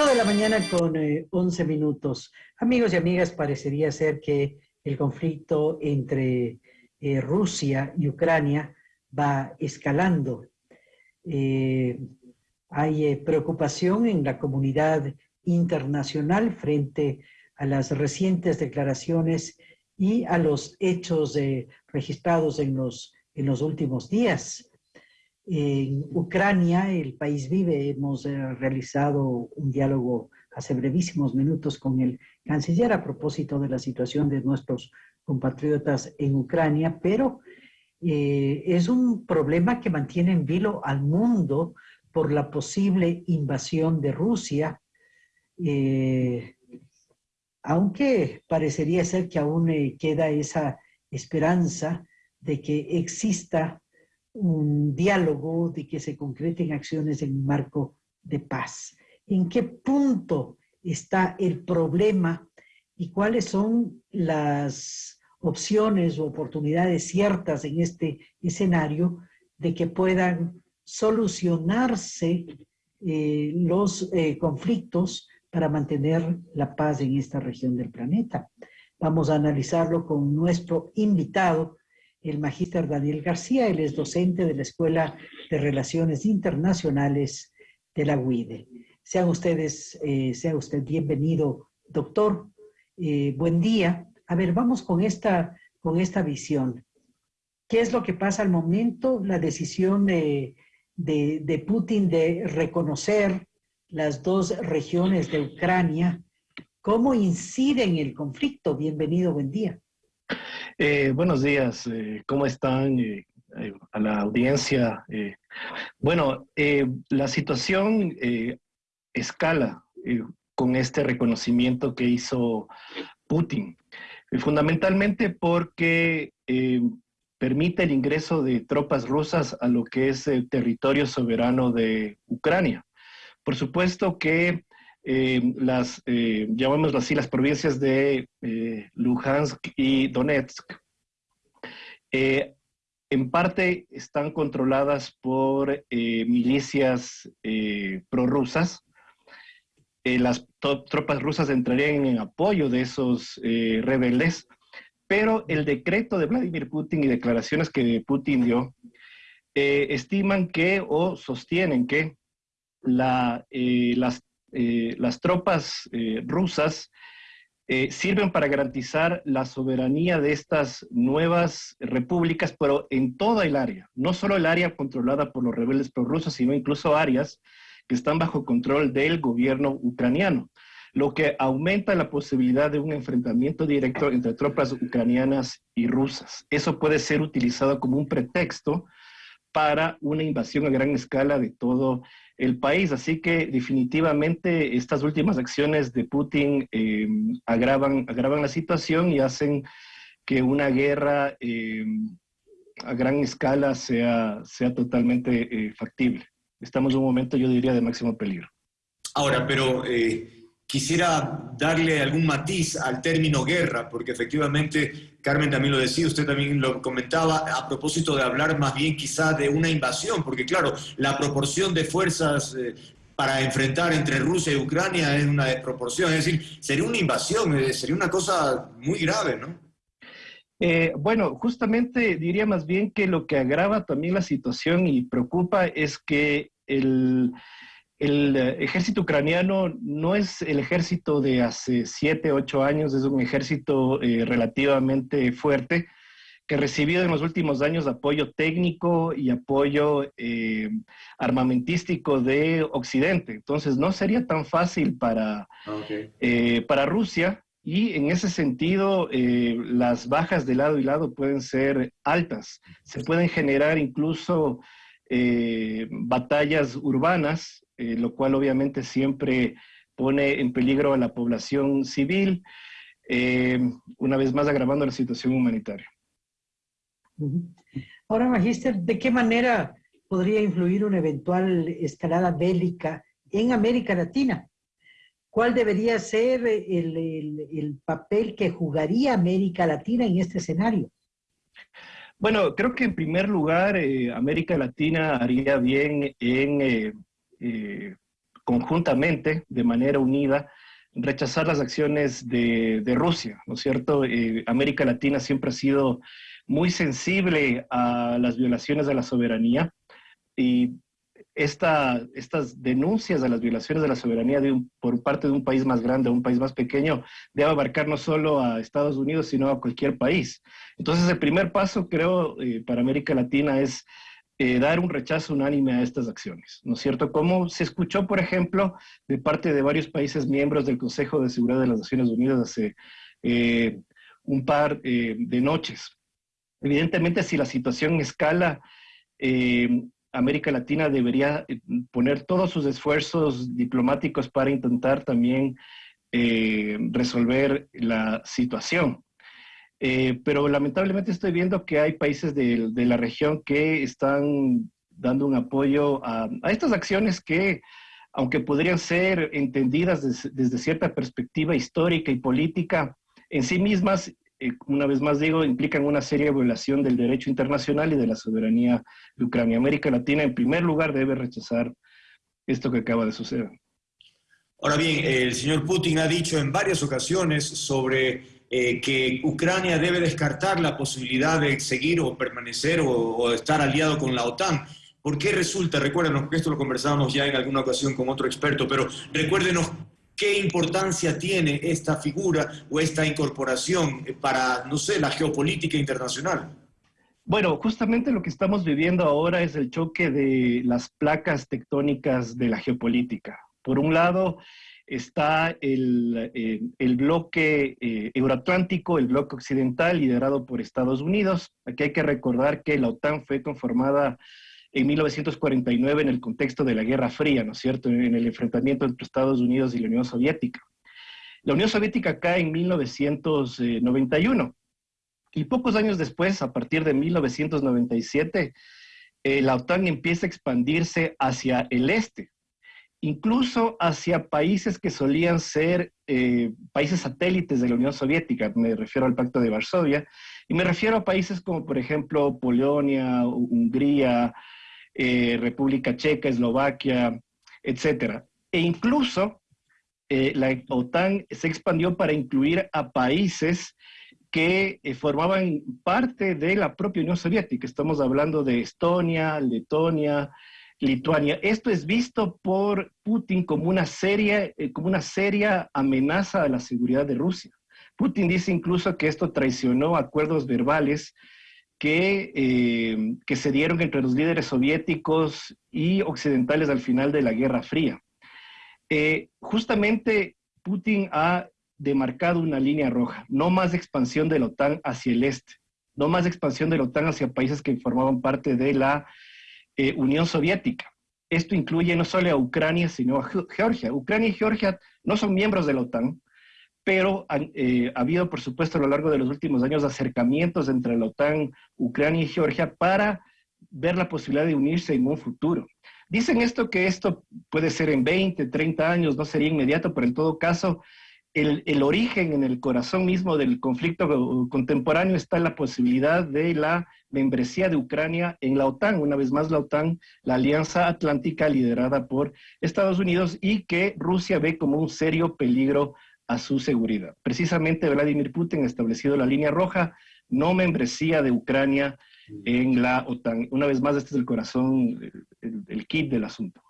8 de la mañana con 11 eh, minutos. Amigos y amigas, parecería ser que el conflicto entre eh, Rusia y Ucrania va escalando. Eh, hay preocupación en la comunidad internacional frente a las recientes declaraciones y a los hechos registrados en los últimos días. En Ucrania, el país vive, hemos eh, realizado un diálogo hace brevísimos minutos con el canciller a propósito de la situación de nuestros compatriotas en Ucrania, pero eh, es un problema que mantiene en vilo al mundo por la posible invasión de Rusia, eh, aunque parecería ser que aún queda esa esperanza de que exista un diálogo, de que se concreten acciones en un marco de paz. ¿En qué punto está el problema y cuáles son las opciones o oportunidades ciertas en este escenario de que puedan solucionarse eh, los eh, conflictos para mantener la paz en esta región del planeta. Vamos a analizarlo con nuestro invitado, el magíster Daniel García, él es docente de la Escuela de Relaciones Internacionales de la UIDE. Sean ustedes, eh, sea usted bienvenido, doctor. Eh, buen día. A ver, vamos con esta, con esta visión. ¿Qué es lo que pasa al momento? La decisión de, de, de Putin de reconocer las dos regiones de Ucrania. ¿Cómo incide en el conflicto? Bienvenido, buen día. Eh, buenos días, eh, ¿cómo están? Eh, a la audiencia. bueno, la situación escala con este reconocimiento que hizo Putin, fundamentalmente porque permite el ingreso de tropas rusas a lo que es el territorio soberano de Ucrania. Por supuesto que eh, las, eh, llamémoslo así, las provincias de eh, Luhansk y Donetsk, eh, en parte están controladas por milicias prorrusas. las tropas rusas entrarían en apoyo de esos rebeldes, pero el decreto de Vladimir Putin y declaraciones que Putin dio estiman que o sostienen que la, las eh, las tropas eh, rusas eh, sirven para garantizar la soberanía de estas nuevas repúblicas, pero en toda el área, no solo el área controlada por los rebeldes prorrusos, sino incluso áreas que están bajo control del gobierno ucraniano, lo que aumenta la posibilidad de un enfrentamiento directo entre tropas ucranianas y rusas. Eso puede ser utilizado como un pretexto para una invasión a gran escala de todo el país. Así que definitivamente estas últimas acciones de Putin eh, agravan, agravan la situación y hacen que una guerra eh, a gran escala sea, sea totalmente eh, factible. Estamos en un momento, yo diría, de máximo peligro. Ahora, pero quisiera darle algún matiz al término guerra, porque efectivamente, Carmen también lo decía, usted también lo comentaba, a propósito de hablar más bien quizá de una invasión, porque claro, la proporción de fuerzas eh, para enfrentar entre Rusia y Ucrania es una desproporción, es decir, sería una invasión, eh, sería una cosa muy grave, ¿no? Eh, bueno, justamente diría más bien que lo que agrava también la situación y preocupa es que el, el eh, ejército ucraniano no es el ejército de hace siete, ocho años, es un ejército eh, relativamente fuerte que ha recibido en los últimos años apoyo técnico y apoyo eh, armamentístico de Occidente. Entonces no sería tan fácil para, para Rusia y en ese sentido las bajas de lado y lado pueden ser altas. Se pueden generar incluso batallas urbanas eh, lo cual obviamente siempre pone en peligro a la población civil, eh, una vez más agravando la situación humanitaria. Ahora, Magíster, ¿de qué manera podría influir una eventual escalada bélica en América Latina? ¿Cuál debería ser el, el papel que jugaría América Latina en este escenario? Bueno, creo que en primer lugar eh, América Latina haría bien en eh, conjuntamente, de manera unida, rechazar las acciones de, Rusia, ¿no es cierto? Eh, América Latina siempre ha sido muy sensible a las violaciones de la soberanía y esta, estas denuncias a las violaciones de la soberanía de por parte de un país más grande, un país más pequeño, debe abarcar no solo a Estados Unidos, sino a cualquier país. Entonces, el primer paso, creo, eh, para América Latina es eh, dar un rechazo unánime a estas acciones, ¿no es cierto? Como se escuchó, por ejemplo, de parte de varios países miembros del Consejo de Seguridad de las Naciones Unidas hace eh, un par de noches. Evidentemente, si la situación escala, América Latina debería eh, poner todos sus esfuerzos diplomáticos para intentar también eh, resolver la situación. Eh, pero lamentablemente estoy viendo que hay países de, la región que están dando un apoyo a, estas acciones que, aunque podrían ser entendidas desde cierta perspectiva histórica y política, en sí mismas eh, una vez más digo, implican una seria violación del derecho internacional y de la soberanía de Ucrania. América Latina, en primer lugar, debe rechazar esto que acaba de suceder. Ahora bien, el señor Putin ha dicho en varias ocasiones sobre eh, que Ucrania debe descartar la posibilidad de seguir o permanecer o, o estar aliado con la OTAN. ¿Por qué resulta? Recuérdenos, que esto lo conversábamos ya en alguna ocasión con otro experto, pero recuérdenos ¿Qué importancia tiene esta figura o esta incorporación para, no sé, la geopolítica internacional? Bueno, justamente lo que estamos viviendo ahora es el choque de las placas tectónicas de la geopolítica. Por un lado está el, eh, bloque eh, euroatlántico, el bloque occidental liderado por Estados Unidos. Aquí hay que recordar que la OTAN fue conformada en 1949 en el contexto de la Guerra Fría, ¿no es cierto?, en el enfrentamiento entre Estados Unidos y la Unión Soviética. La Unión Soviética cae en 1991 y pocos años después, a partir de 1997, eh, la OTAN empieza a expandirse hacia el este, incluso hacia países que solían ser eh, países satélites de la Unión Soviética, me refiero al Pacto de Varsovia, y me refiero a países como por ejemplo Polonia, Hungría, eh, República Checa, Eslovaquia, etcétera. E incluso eh, la OTAN se expandió para incluir a países que formaban parte de la propia Unión Soviética. Estamos hablando de Estonia, Letonia, Lituania. Esto es visto por Putin como una, seria, como una seria amenaza a la seguridad de Rusia. Putin dice incluso que esto traicionó acuerdos verbales que, eh, que se dieron entre los líderes soviéticos y occidentales al final de la Guerra Fría. Eh, justamente Putin ha demarcado una línea roja, no más expansión de la OTAN hacia el este, no más expansión de la OTAN hacia países que formaban parte de la eh, Unión Soviética. Esto incluye no solo a Ucrania, sino a Georgia. Ucrania y Georgia no son miembros de la OTAN, pero eh, ha habido, por supuesto, a lo largo de los últimos años acercamientos entre la OTAN, Ucrania y Georgia para ver la posibilidad de unirse en un futuro. Dicen esto que esto puede ser en 20, 30 años, no sería inmediato, pero en todo caso, el, origen en el corazón mismo del conflicto contemporáneo está en la posibilidad de la membresía de Ucrania en la OTAN, una vez más la OTAN, la Alianza Atlántica liderada por Estados Unidos y que Rusia ve como un serio peligro a su seguridad. Precisamente Vladimir Putin ha establecido la línea roja, no membresía de Ucrania en la OTAN. Una vez más, este es el corazón, el, kit del asunto.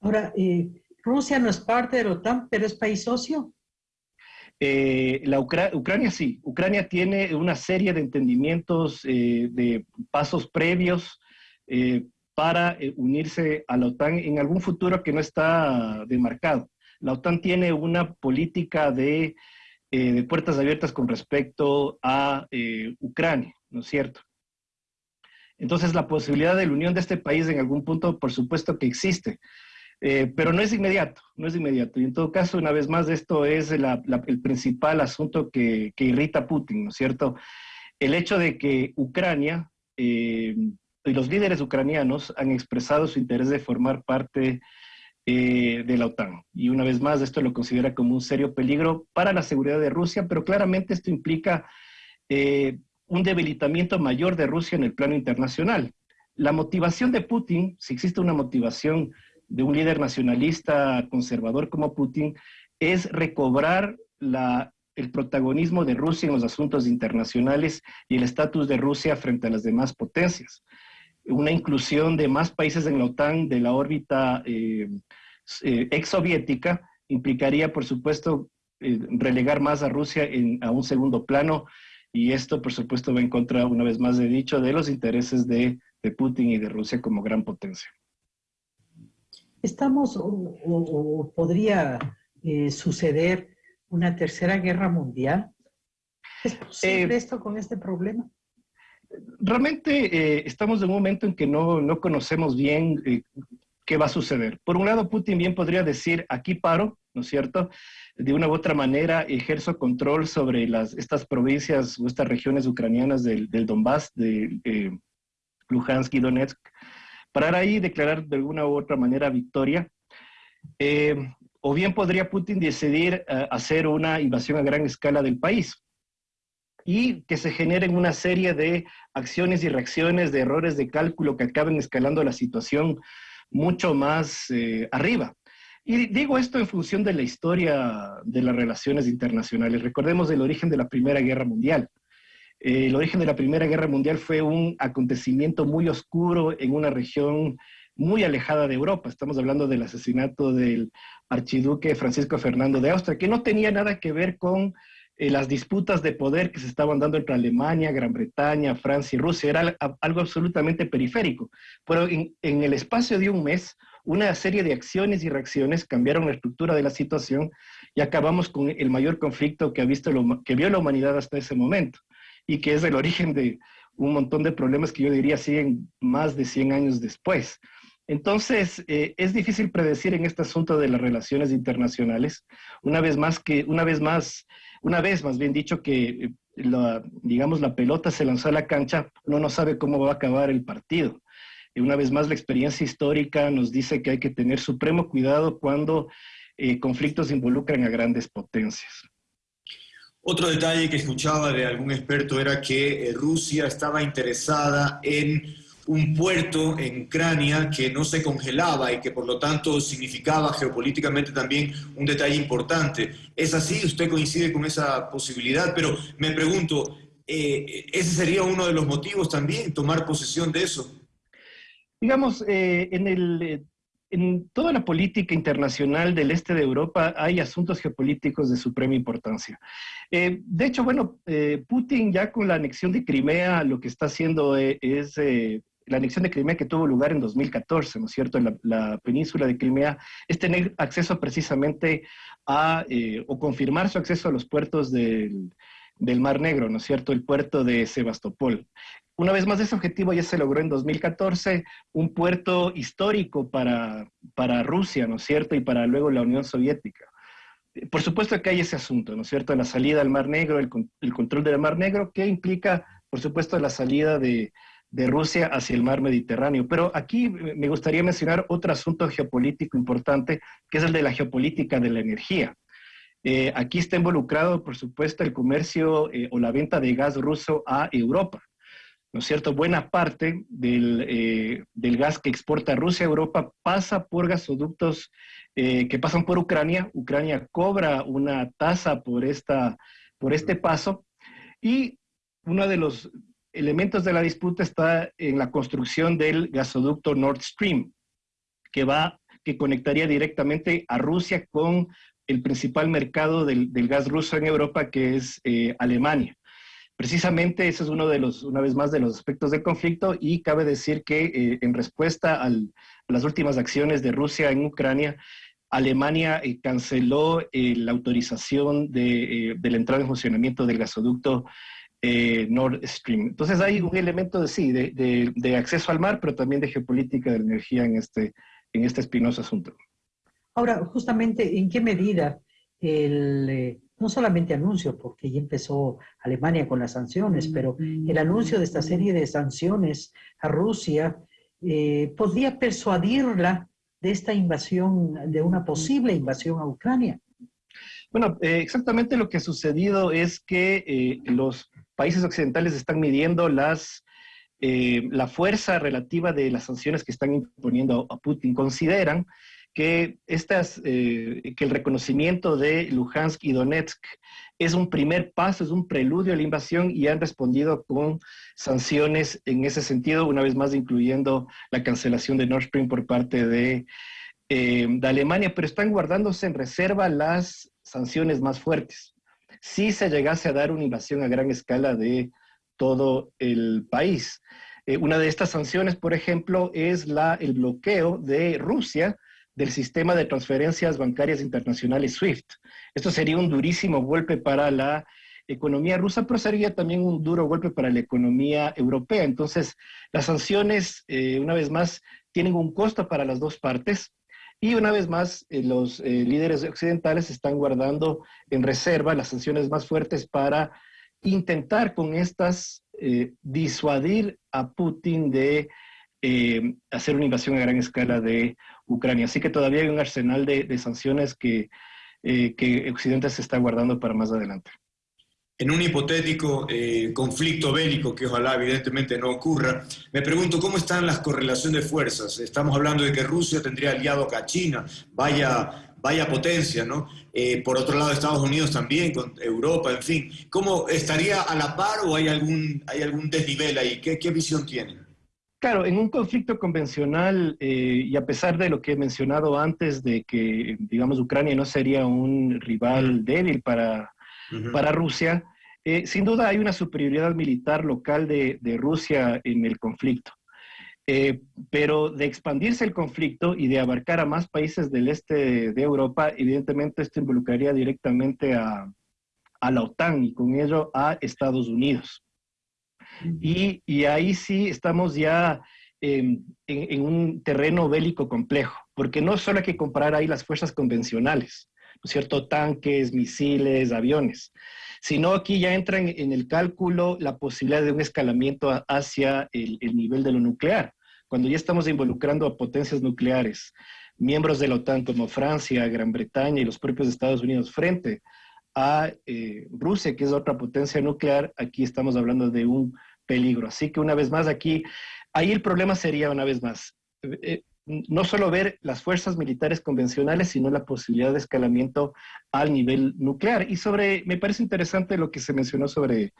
Ahora, eh, Rusia no es parte de la OTAN, pero es país socio. Eh, la Ucrania sí, Ucrania tiene una serie de entendimientos, eh, de pasos previos para unirse a la OTAN en algún futuro que no está demarcado. La OTAN tiene una política de, eh, puertas abiertas con respecto a eh, Ucrania, ¿no es cierto? Entonces, la posibilidad de la unión de este país en algún punto, por supuesto que existe, eh, pero no es inmediato, no es inmediato. Y en todo caso, una vez más, esto es el principal asunto que, irrita a Putin, ¿no es cierto? El hecho de que Ucrania y los líderes ucranianos han expresado su interés de formar parte eh, de la OTAN. Y una vez más, esto lo considera como un serio peligro para la seguridad de Rusia, pero claramente esto implica eh, un debilitamiento mayor de Rusia en el plano internacional. La motivación de Putin, si existe una motivación de un líder nacionalista conservador como Putin es recobrar el protagonismo de Rusia en los asuntos internacionales y el estatus de Rusia frente a las demás potencias. Una inclusión de más países en la OTAN de la órbita eh, eh, ex soviética implicaría, por supuesto, eh, relegar más a Rusia a un segundo plano y esto, por supuesto, va en contra, una vez más he dicho, de los intereses de, Putin y de Rusia como gran potencia. Estamos, o, podría eh, suceder una tercera guerra mundial. ¿Es posible eh, esto con este problema? Realmente estamos en un momento en que no, no conocemos bien qué va a suceder. Por un lado, Putin bien podría decir, aquí paro, ¿no es cierto? de una u otra manera ejerzo control sobre las, estas provincias o estas regiones ucranianas del, del Donbass, de eh, Luhansk y Donetsk, para ahí declarar de alguna u otra manera victoria. Eh, o bien podría Putin decidir eh, hacer una invasión a gran escala del país y que se generen una serie de acciones y reacciones, de errores de cálculo que acaben escalando la situación mucho más arriba. Y digo esto en función de la historia de las relaciones internacionales. Recordemos el origen de la Primera Guerra Mundial. Eh, el origen de la Primera Guerra Mundial fue un acontecimiento muy oscuro en una región muy alejada de Europa. Estamos hablando del asesinato del archiduque Francisco Fernando de Austria, que no tenía nada que ver con eh, las disputas de poder que se estaban dando entre Alemania, Gran Bretaña, Francia y Rusia. Era algo absolutamente periférico. Pero en, en el espacio de un mes, una serie de acciones y reacciones cambiaron la estructura de la situación y acabamos con el mayor conflicto que, ha visto que vio la humanidad hasta ese momento y que es el origen de un montón de problemas que yo diría siguen más de 100 años después. Entonces, eh, es difícil predecir en este asunto de las relaciones internacionales, una vez más que, una vez más, una vez más bien dicho que, eh, la, digamos, la pelota se lanzó a la cancha, uno no sabe cómo va a acabar el partido. Y una vez más, la experiencia histórica nos dice que hay que tener supremo cuidado cuando eh, conflictos involucran a grandes potencias. Otro detalle que escuchaba de algún experto era que eh, Rusia estaba interesada en un puerto en Ucrania que no se congelaba y que por lo tanto significaba geopolíticamente también un detalle importante. ¿Es así? ¿Usted coincide con esa posibilidad? Pero me pregunto, eh, ¿ese sería uno de los motivos también, tomar posesión de eso? Digamos, eh, en, el, en toda la política internacional del este de Europa hay asuntos geopolíticos de suprema importancia. Eh, de hecho, bueno, Putin ya con la anexión de Crimea lo que está haciendo es la anexión de Crimea que tuvo lugar en 2014, ¿no es cierto? La, la península de Crimea es tener acceso precisamente a, o confirmar su acceso a los puertos del, del Mar Negro, ¿no es cierto? El puerto de Sebastopol. Una vez más, ese objetivo ya se logró en 2014, un puerto histórico para, para Rusia, ¿no es cierto? Y para luego la Unión Soviética. Por supuesto que hay ese asunto, ¿no es cierto? La salida al Mar Negro, el, control del Mar Negro, que implica, por supuesto, la salida de, de Rusia hacia el mar Mediterráneo. Pero aquí me gustaría mencionar otro asunto geopolítico importante, que es el de la geopolítica de la energía. Eh, aquí está involucrado, por supuesto, el comercio eh, o la venta de gas ruso a Europa. ¿No es cierto? Buena parte del, eh, del gas que exporta Rusia a Europa pasa por gasoductos que pasan por Ucrania. Ucrania cobra una tasa por, esta, por este paso y uno de los elementos de la disputa está en la construcción del gasoducto Nord Stream, que va que conectaría directamente a Rusia con el principal mercado del, gas ruso en Europa, que es eh, Alemania. Precisamente ese es uno de los, una vez más, de los aspectos del conflicto y cabe decir que eh, en respuesta a las últimas acciones de Rusia en Ucrania, Alemania eh, canceló la autorización de, la entrada en funcionamiento del gasoducto Nord Stream. Entonces hay un elemento de, sí, de, de, acceso al mar, pero también de geopolítica de la energía en este, en este espinoso asunto. Ahora, justamente, ¿en qué medida el, eh, no solamente anuncio, porque ya empezó Alemania con las sanciones, pero el anuncio de esta serie de sanciones a Rusia eh, podría persuadirla de esta invasión, de una posible invasión a Ucrania? Bueno, eh, exactamente lo que ha sucedido es que los países occidentales están midiendo las eh, la fuerza relativa de las sanciones que están imponiendo a Putin, consideran que, estas, eh, que el reconocimiento de Luhansk y Donetsk es un primer paso, es un preludio a la invasión y han respondido con sanciones en ese sentido, una vez más incluyendo la cancelación de Nord Stream por parte de, eh, de Alemania, pero están guardándose en reserva las sanciones más fuertes. Si se llegase a dar una invasión a gran escala de todo el país. Eh, una de estas sanciones, por ejemplo, es la, el bloqueo de Rusia del sistema de transferencias bancarias internacionales SWIFT. Esto sería un durísimo golpe para la economía rusa, pero sería también un duro golpe para la economía europea. Entonces, las sanciones, eh, una vez más, tienen un costo para las dos partes. Y una vez más, eh, los líderes occidentales están guardando en reserva las sanciones más fuertes para intentar con estas eh, disuadir a Putin de eh, hacer una invasión a gran escala de Ucrania. Así que todavía hay un arsenal de, sanciones que, eh, que Occidente se está guardando para más adelante. En un hipotético conflicto bélico, que ojalá evidentemente no ocurra, me pregunto cómo están las correlaciones de fuerzas. Estamos hablando de que Rusia tendría aliado a China, vaya vaya potencia, ¿no? Eh, por otro lado, Estados Unidos también, con Europa, en fin. ¿Cómo estaría a la par o hay algún, hay algún desnivel ahí? ¿Qué, qué visión tienen? Claro, en un conflicto convencional, eh, y a pesar de lo que he mencionado antes, de que, digamos, Ucrania no sería un rival débil para, para Rusia, eh, sin duda hay una superioridad militar local de, de Rusia en el conflicto. Eh, pero de expandirse el conflicto y de abarcar a más países del este de Europa, evidentemente esto involucraría directamente a, la OTAN y con ello a Estados Unidos. Y, ahí sí estamos ya en, un terreno bélico complejo, porque no solo hay que comparar ahí las fuerzas convencionales, ¿no es cierto? Tanques, misiles, aviones, sino aquí ya entra en, el cálculo la posibilidad de un escalamiento hacia el, nivel de lo nuclear cuando ya estamos involucrando a potencias nucleares, miembros de la OTAN como Francia, Gran Bretaña y los propios Estados Unidos frente a eh, Rusia, que es otra potencia nuclear, aquí estamos hablando de un peligro. Así que una vez más aquí, ahí el problema sería una vez más, eh, eh, no solo ver las fuerzas militares convencionales, sino la posibilidad de escalamiento al nivel nuclear. Y sobre, me parece interesante lo que se mencionó sobre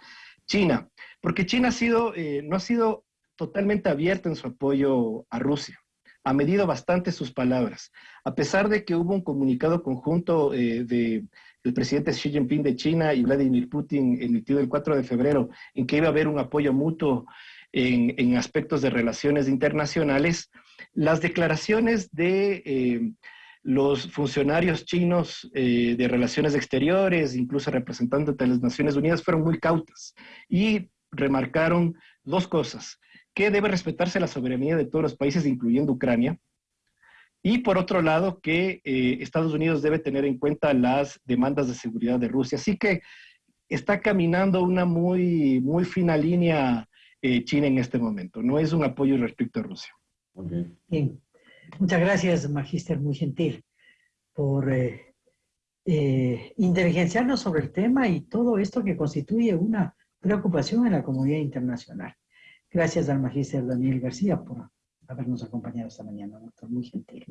China, porque China ha sido, no ha sido totalmente abierta en su apoyo a Rusia. Ha medido bastante sus palabras. A pesar de que hubo un comunicado conjunto eh, del presidente Xi Jinping de China y Vladimir Putin emitido el 4 de febrero, en que iba a haber un apoyo mutuo en, aspectos de relaciones internacionales, las declaraciones de eh, los funcionarios chinos eh, de relaciones exteriores, incluso representantes de las Naciones Unidas, fueron muy cautas y remarcaron dos cosas que debe respetarse la soberanía de todos los países, incluyendo Ucrania, y por otro lado, que eh, Estados Unidos debe tener en cuenta las demandas de seguridad de Rusia. Así que está caminando una muy, muy fina línea eh, China en este momento. No es un apoyo respecto a Rusia. Bien. Muchas gracias, Magister, muy gentil, por eh, inteligenciarnos sobre el tema y todo esto que constituye una preocupación en la comunidad internacional. Gracias al magíster Daniel García por habernos acompañado esta mañana, doctor, muy gentil.